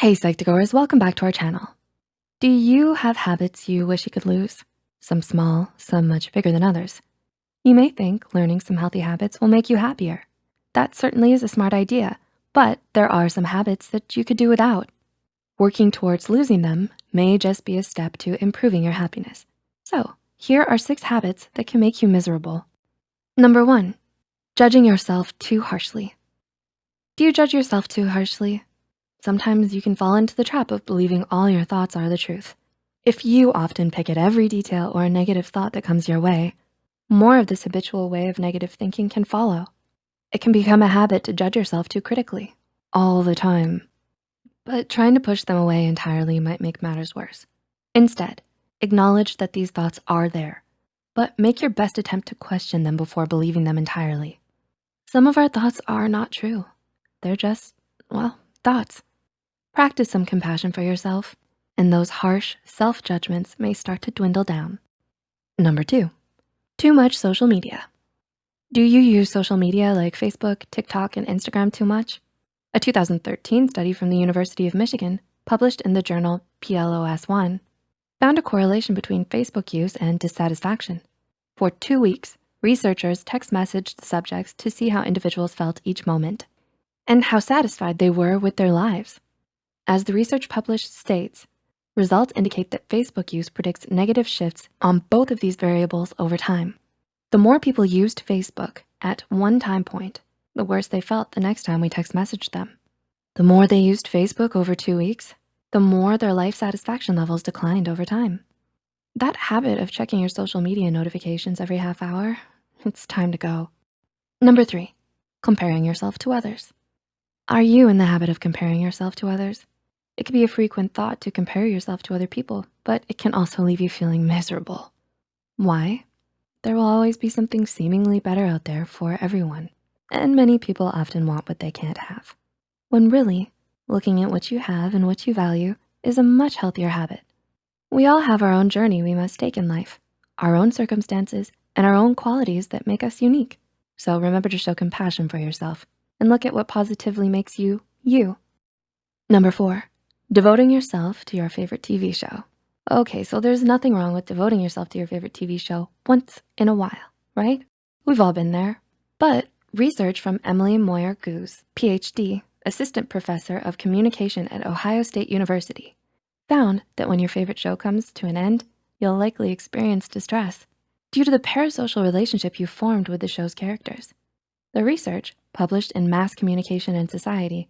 Hey Psych2Goers, welcome back to our channel. Do you have habits you wish you could lose? Some small, some much bigger than others. You may think learning some healthy habits will make you happier. That certainly is a smart idea, but there are some habits that you could do without. Working towards losing them may just be a step to improving your happiness. So here are six habits that can make you miserable. Number one, judging yourself too harshly. Do you judge yourself too harshly? Sometimes you can fall into the trap of believing all your thoughts are the truth. If you often pick at every detail or negative thought that comes your way, more of this habitual way of negative thinking can follow. It can become a habit to judge yourself too critically all the time. But trying to push them away entirely might make matters worse. Instead, acknowledge that these thoughts are there, but make your best attempt to question them before believing them entirely. Some of our thoughts are not true. They're just, well, thoughts. Practice some compassion for yourself and those harsh self-judgments may start to dwindle down. Number two, too much social media. Do you use social media like Facebook, TikTok, and Instagram too much? A 2013 study from the University of Michigan published in the journal PLOS One found a correlation between Facebook use and dissatisfaction. For two weeks, researchers text messaged subjects to see how individuals felt each moment and how satisfied they were with their lives. As the research published states, results indicate that Facebook use predicts negative shifts on both of these variables over time. The more people used Facebook at one time point, the worse they felt the next time we text messaged them. The more they used Facebook over two weeks, the more their life satisfaction levels declined over time. That habit of checking your social media notifications every half hour, it's time to go. Number three, comparing yourself to others. Are you in the habit of comparing yourself to others? It can be a frequent thought to compare yourself to other people, but it can also leave you feeling miserable. Why? There will always be something seemingly better out there for everyone, and many people often want what they can't have. When really, looking at what you have and what you value is a much healthier habit. We all have our own journey we must take in life, our own circumstances, and our own qualities that make us unique. So remember to show compassion for yourself and look at what positively makes you, you. Number four, Devoting yourself to your favorite TV show. Okay, so there's nothing wrong with devoting yourself to your favorite TV show once in a while, right? We've all been there. But research from Emily Moyer-Gusé, PhD, Assistant Professor of Communication at Ohio State University, found that when your favorite show comes to an end, you'll likely experience distress due to the parasocial relationship you formed with the show's characters. The research, published in Mass Communication and Society,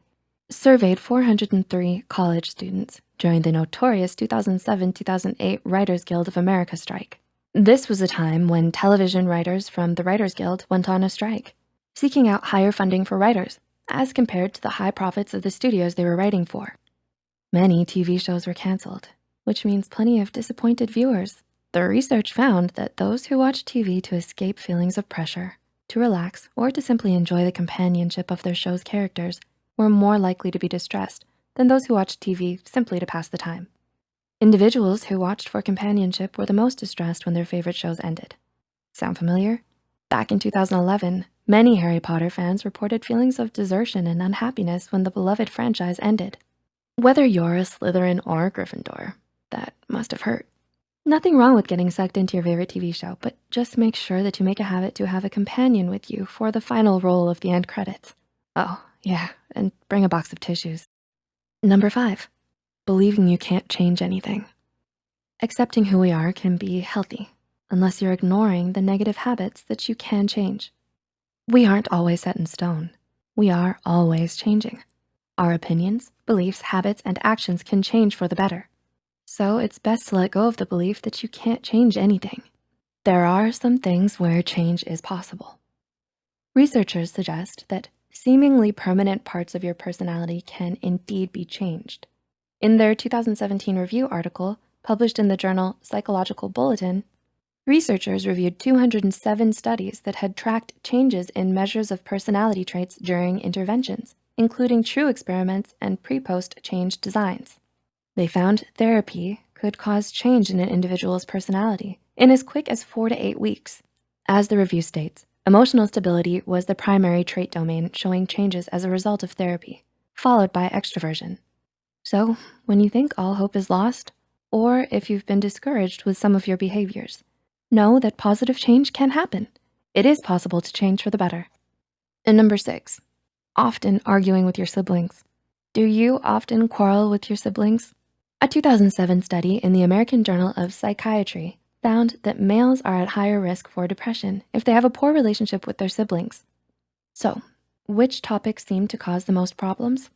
surveyed 403 college students during the notorious 2007-2008 Writers Guild of America strike. This was a time when television writers from the Writers Guild went on a strike, seeking out higher funding for writers as compared to the high profits of the studios they were writing for. Many TV shows were canceled, which means plenty of disappointed viewers. The research found that those who watch TV to escape feelings of pressure, to relax, or to simply enjoy the companionship of their show's characters were more likely to be distressed than those who watched TV simply to pass the time. Individuals who watched for companionship were the most distressed when their favorite shows ended. Sound familiar? Back in 2011, many Harry Potter fans reported feelings of desertion and unhappiness when the beloved franchise ended. Whether you're a Slytherin or a Gryffindor, that must have hurt. Nothing wrong with getting sucked into your favorite TV show, but just make sure that you make a habit to have a companion with you for the final roll of the end credits. Oh, yeah, and bring a box of tissues. Number five, believing you can't change anything. Accepting who we are can be healthy unless you're ignoring the negative habits that you can change. We aren't always set in stone. We are always changing. Our opinions, beliefs, habits, and actions can change for the better. So it's best to let go of the belief that you can't change anything. There are some things where change is possible. Researchers suggest that seemingly permanent parts of your personality can indeed be changed. In their 2017 review article, published in the journal Psychological Bulletin, researchers reviewed 207 studies that had tracked changes in measures of personality traits during interventions, including true experiments and pre-post change designs. They found therapy could cause change in an individual's personality in as quick as four to eight weeks. As the review states, Emotional stability was the primary trait domain showing changes as a result of therapy, followed by extroversion. So when you think all hope is lost, or if you've been discouraged with some of your behaviors, know that positive change can happen. It is possible to change for the better. And number six, often arguing with your siblings. Do you often quarrel with your siblings? A 2007 study in the American Journal of Psychiatry found that males are at higher risk for depression if they have a poor relationship with their siblings. So which topics seem to cause the most problems?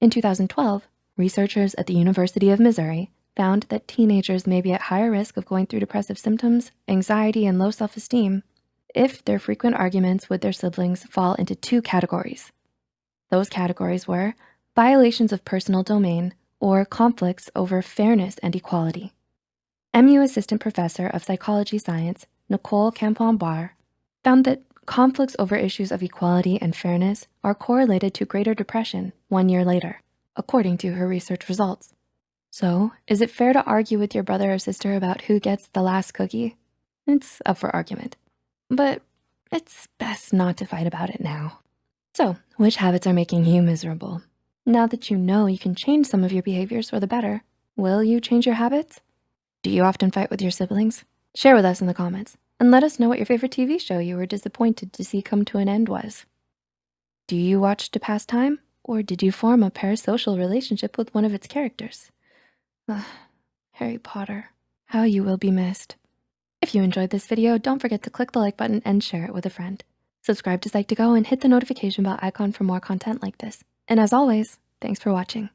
In 2012, researchers at the University of Missouri found that teenagers may be at higher risk of going through depressive symptoms, anxiety, and low self-esteem if their frequent arguments with their siblings fall into two categories. Those categories were violations of personal domain or conflicts over fairness and equality. MU Assistant Professor of Psychology Science, Nicole Campione-Barr, found that conflicts over issues of equality and fairness are correlated to greater depression one year later, according to her research results. So is it fair to argue with your brother or sister about who gets the last cookie? It's up for argument, but it's best not to fight about it now. So which habits are making you miserable? Now that you know you can change some of your behaviors for the better, will you change your habits? Do you often fight with your siblings? Share with us in the comments and let us know what your favorite TV show you were disappointed to see come to an end was. Do you watch to pass time or did you form a parasocial relationship with one of its characters? Ugh, Harry Potter, how you will be missed. If you enjoyed this video, don't forget to click the like button and share it with a friend. Subscribe to Psych2Go and hit the notification bell icon for more content like this. And as always, thanks for watching.